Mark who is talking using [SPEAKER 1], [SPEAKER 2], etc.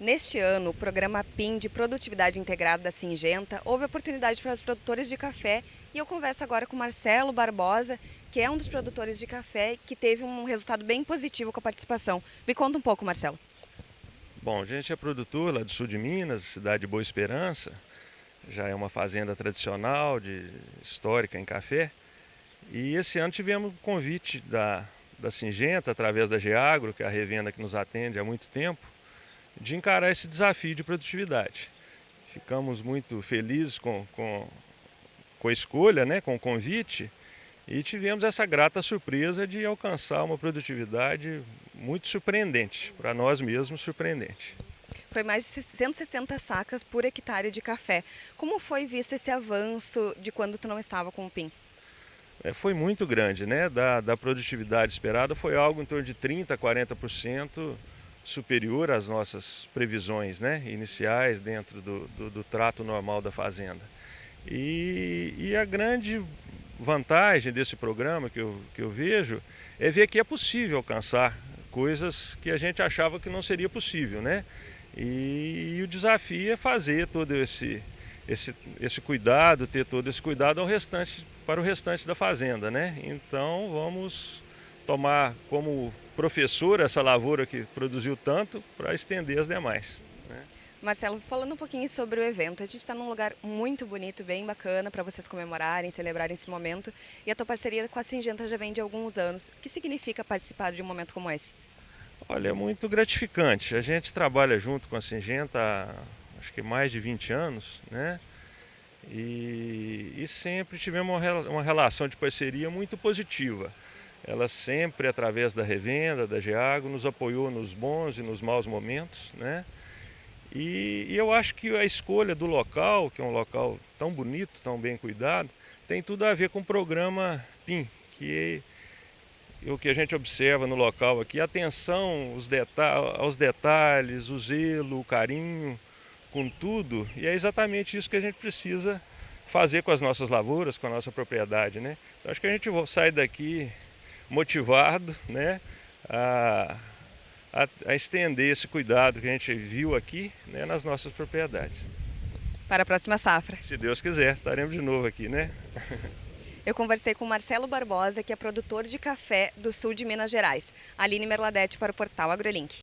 [SPEAKER 1] Neste ano, o programa PIN de Produtividade Integrada da Singenta houve oportunidade para os produtores de café e eu converso agora com Marcelo Barbosa, que é um dos produtores de café que teve um resultado bem positivo com a participação. Me conta um pouco, Marcelo.
[SPEAKER 2] Bom, a gente é produtor lá do sul de Minas, cidade de Boa Esperança. Já é uma fazenda tradicional, de, histórica em café. E esse ano tivemos um convite da, da Singenta, através da Geagro, que é a revenda que nos atende há muito tempo, de encarar esse desafio de produtividade. Ficamos muito felizes com, com, com a escolha, né, com o convite, e tivemos essa grata surpresa de alcançar uma produtividade muito surpreendente, para nós mesmos surpreendente.
[SPEAKER 1] Foi mais de 160 sacas por hectare de café. Como foi visto esse avanço de quando tu não estava com o PIN?
[SPEAKER 2] É, foi muito grande, né? Da, da produtividade esperada foi algo em torno de 30% a 40% superior às nossas previsões né, iniciais dentro do, do, do trato normal da fazenda. E, e, a grande vantagem desse programa que eu, que eu vejo é ver que é possível alcançar coisas que a gente achava que não seria possível. Né? E, e o desafio é fazer todo esse, esse, esse cuidado, ter todo esse cuidado ao restante, para o restante da fazenda. Né? Então vamos tomar como professor essa lavoura que produziu tanto para estender as demais. Né?
[SPEAKER 1] Marcelo, falando um pouquinho sobre o evento, a gente está num lugar muito bonito, bem bacana para vocês comemorarem, celebrarem esse momento e a tua parceria com a Singenta já vem de alguns anos. O que significa participar de um momento como esse?
[SPEAKER 2] Olha, é muito gratificante. A gente trabalha junto com a Singenta há acho que mais de 20 anos, né? E, e sempre tivemos uma relação de parceria muito positiva. Ela sempre, através da revenda, da Geago, nos apoiou nos bons e nos maus momentos. Né? E, e eu acho que a escolha do local, que é um local tão bonito, tão bem cuidado, tem tudo a ver com o programa PIN, que é o que a gente observa no local aqui, atenção aos, deta aos detalhes, o zelo, o carinho com tudo, e é exatamente isso que a gente precisa fazer com as nossas lavouras, com a nossa propriedade. Né? Então, acho que a gente sai daqui motivado né, a, a, a, estender esse cuidado que a gente viu aqui né, nas nossas propriedades.
[SPEAKER 1] Para a próxima safra.
[SPEAKER 2] Se Deus quiser, estaremos de novo aqui, né?
[SPEAKER 1] Eu conversei com Marcelo Barbosa, que é produtor de café do sul de Minas Gerais. Aline Merladete para o portal AgroLink.